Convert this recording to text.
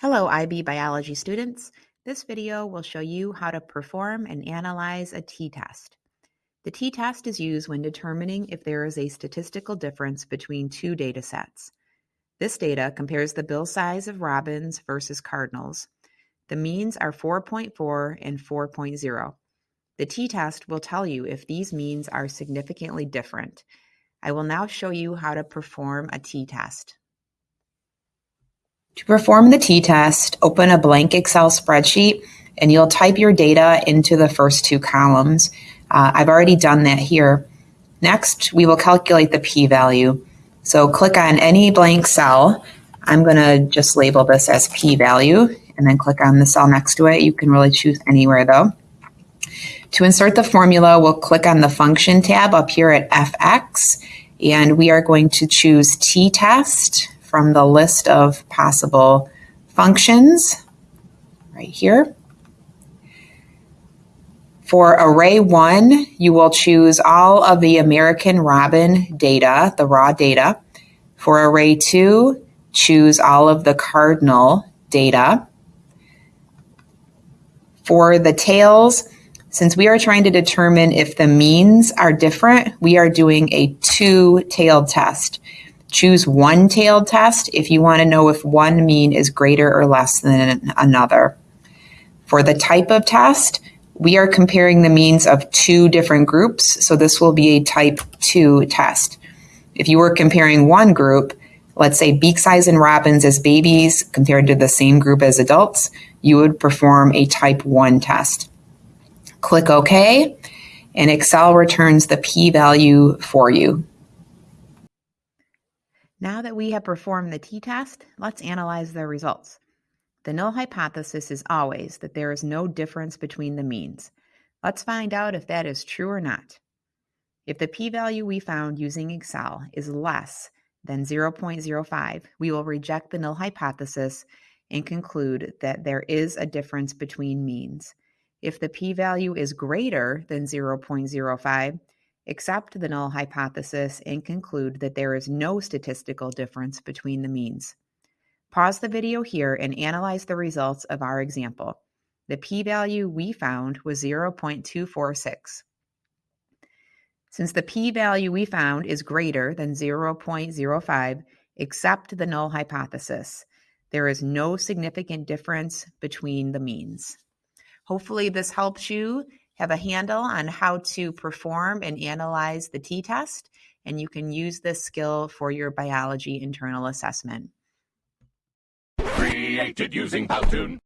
Hello IB biology students. This video will show you how to perform and analyze a t-test. The t-test is used when determining if there is a statistical difference between two data sets. This data compares the bill size of robins versus cardinals. The means are 4.4 and 4.0. The t-test will tell you if these means are significantly different. I will now show you how to perform a t-test. To perform the t-test, open a blank Excel spreadsheet and you'll type your data into the first two columns. Uh, I've already done that here. Next, we will calculate the p-value. So click on any blank cell. I'm going to just label this as p-value and then click on the cell next to it. You can really choose anywhere though. To insert the formula, we'll click on the function tab up here at fx and we are going to choose t-test from the list of possible functions right here. For array one, you will choose all of the American Robin data, the raw data. For array two, choose all of the cardinal data. For the tails, since we are trying to determine if the means are different, we are doing a two-tailed test. Choose one tailed test if you want to know if one mean is greater or less than another. For the type of test, we are comparing the means of two different groups, so this will be a type 2 test. If you were comparing one group, let's say beak size in robins as babies compared to the same group as adults, you would perform a type 1 test. Click OK, and Excel returns the p-value for you. Now that we have performed the t-test, let's analyze the results. The null hypothesis is always that there is no difference between the means. Let's find out if that is true or not. If the p-value we found using Excel is less than 0.05, we will reject the null hypothesis and conclude that there is a difference between means. If the p-value is greater than 0.05, accept the null hypothesis, and conclude that there is no statistical difference between the means. Pause the video here and analyze the results of our example. The p-value we found was 0.246. Since the p-value we found is greater than 0.05, accept the null hypothesis. There is no significant difference between the means. Hopefully this helps you have a handle on how to perform and analyze the t-test, and you can use this skill for your biology internal assessment. Created using Powtoon.